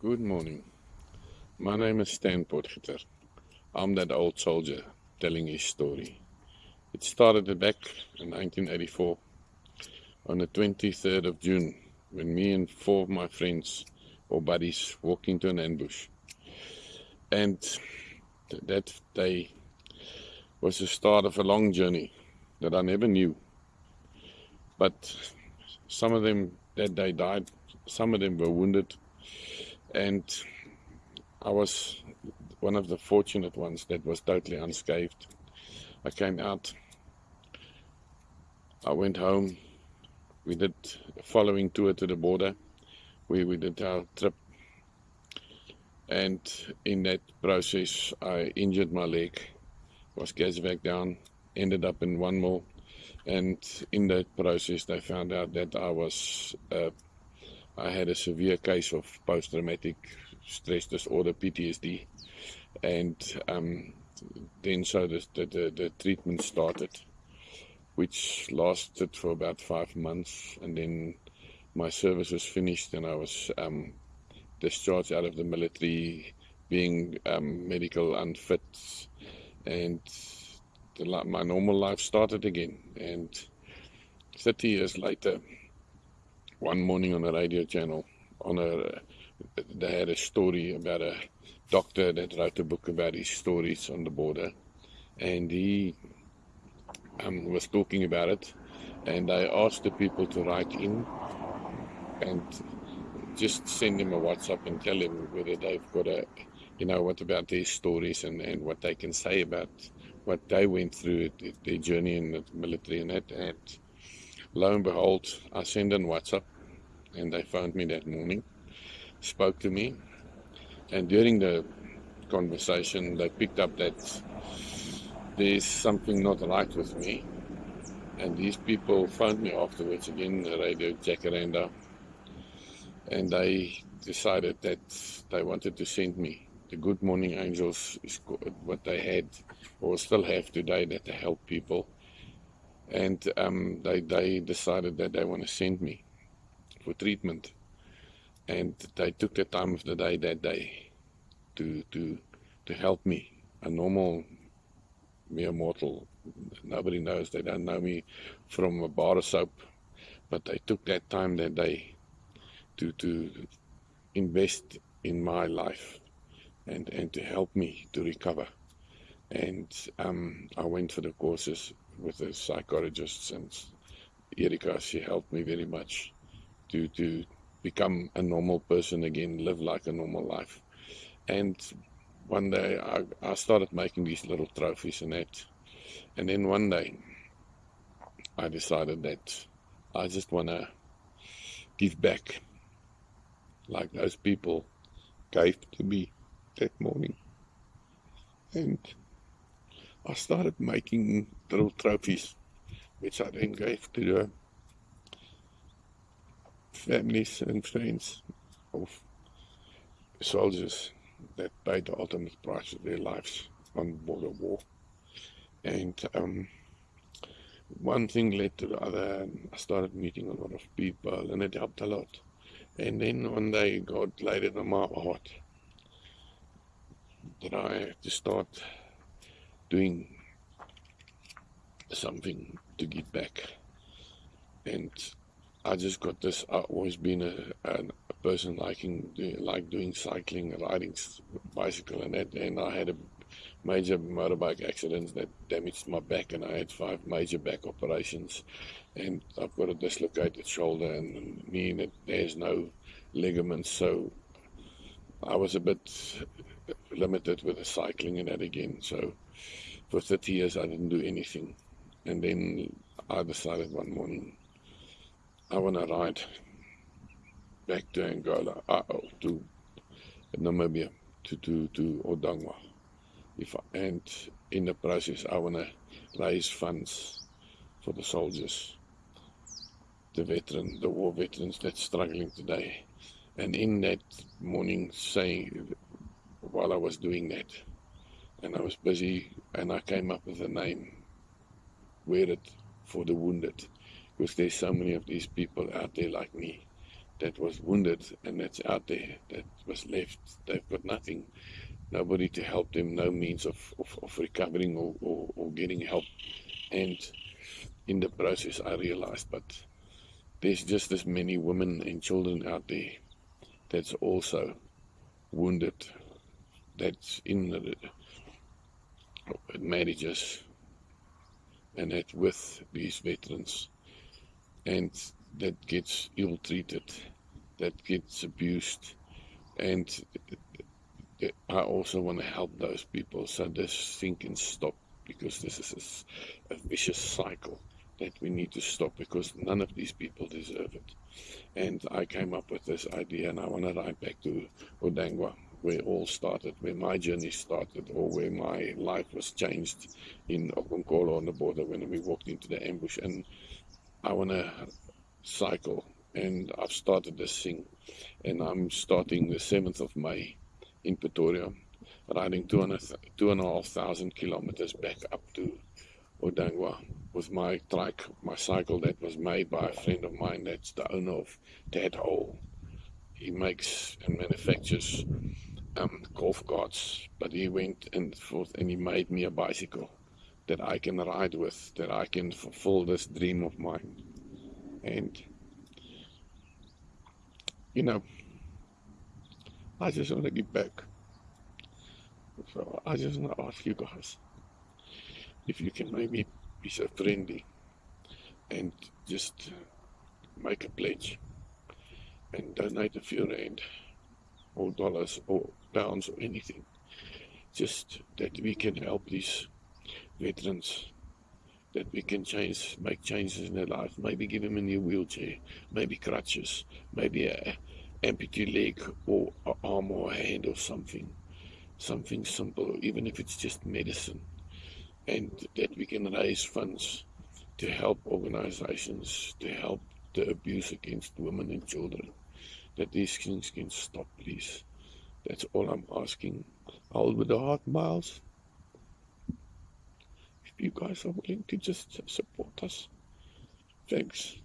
Good morning. My name is Stan Potgieter. I'm that old soldier telling his story. It started back in 1984 on the 23rd of June when me and four of my friends or buddies walked into an ambush. And that day was the start of a long journey that I never knew. But some of them that day died, some of them were wounded, and I was one of the fortunate ones that was totally unscathed. I came out, I went home, we did a following tour to the border where we did our trip. And in that process I injured my leg, was back down, ended up in one more. And in that process they found out that I was uh, I had a severe case of post-traumatic stress disorder PTSD and um, then so the, the, the treatment started which lasted for about five months and then my service was finished and I was um, discharged out of the military being um, medical unfit and the, my normal life started again. And 30 years later, one morning on a radio channel, on a they had a story about a doctor that wrote a book about his stories on the border, and he um, was talking about it. And I asked the people to write in and just send him a WhatsApp and tell him whether they've got a, you know, what about their stories and, and what they can say about what they went through, their journey in the military and that. And lo and behold, I sent them WhatsApp and they phoned me that morning, spoke to me. And during the conversation, they picked up that there's something not right with me. And these people phoned me afterwards again, radio Jacaranda, and they decided that they wanted to send me the Good Morning Angels is what they had or still have today that they help people. And um, they, they decided that they want to send me for treatment. And they took the time of the day that day to, to, to help me, a normal mere mortal. Nobody knows, they don't know me from a bar of soap. But they took that time that day to, to invest in my life and, and to help me to recover. And um, I went for the courses with the psychologists and Erika, she helped me very much to, to become a normal person again, live like a normal life. And one day I, I started making these little trophies and that. And then one day I decided that I just want to give back like those people gave to me that morning. And I started making trophies, which I then gave to the families and friends of soldiers that paid the ultimate price of their lives on border war. And um, one thing led to the other, and I started meeting a lot of people, and it helped a lot. And then one day God laid it on my heart that I have to start doing something to give back. And I just got this. I've always been a, a, person liking like doing cycling, riding bicycle, and that. And I had a major motorbike accident that damaged my back, and I had five major back operations. And I've got a dislocated shoulder and knee that there's no ligaments, so I was a bit limited with the cycling and that again. So for 30 years, I didn't do anything. And then I decided one morning, I want to ride back to Angola, uh, to Namibia, to, to, to Ondangwa. If I, and in the process, I want to raise funds for the soldiers, the veteran, the war veterans that's struggling today. And in that morning, saying while I was doing that. And I was busy and I came up with a name, Wear It for the Wounded, because there's so many of these people out there like me that was wounded and that's out there that was left. They've got nothing, nobody to help them, no means of, of, of recovering or, or, or getting help. And in the process, I realized, but there's just as many women and children out there that's also wounded, that's in the marriages and that with these veterans. And that gets ill treated, that gets abused, and I also want to help those people so this thing can stop because this is a, a vicious cycle that we need to stop because none of these people deserve it. And I came up with this idea and I want to ride back to Ondangwa where all started, where my journey started, or where my life was changed in Okonkolo on the border when we walked into the ambush. And I want to cycle, and I've started this thing, and I'm starting the 7th of May in Pretoria, riding two and a, two and a half thousand kilometers back up to Odangwa with my trike, my cycle that was made by a friend of mine that's the owner of Dad Hole. He makes and manufactures um, golf carts, but he went and forth and he made me a bicycle that I can ride with, that I can fulfill this dream of mine. And, you know, I just want to give back. So I just want to ask you guys if you can maybe be so friendly and just make a pledge and donate a few rand or dollars or pounds or anything. Just that we can help these veterans, that we can change, make changes in their life. Maybe give them a new wheelchair, maybe crutches, maybe a amputee leg or arm or a hand or something. Something simple, even if it's just medicine. And that we can raise funds to help organizations to help the abuse against women and children that these things can stop, please. That's all I'm asking. Hold with the heart, Miles. If you guys are willing to just support us, thanks.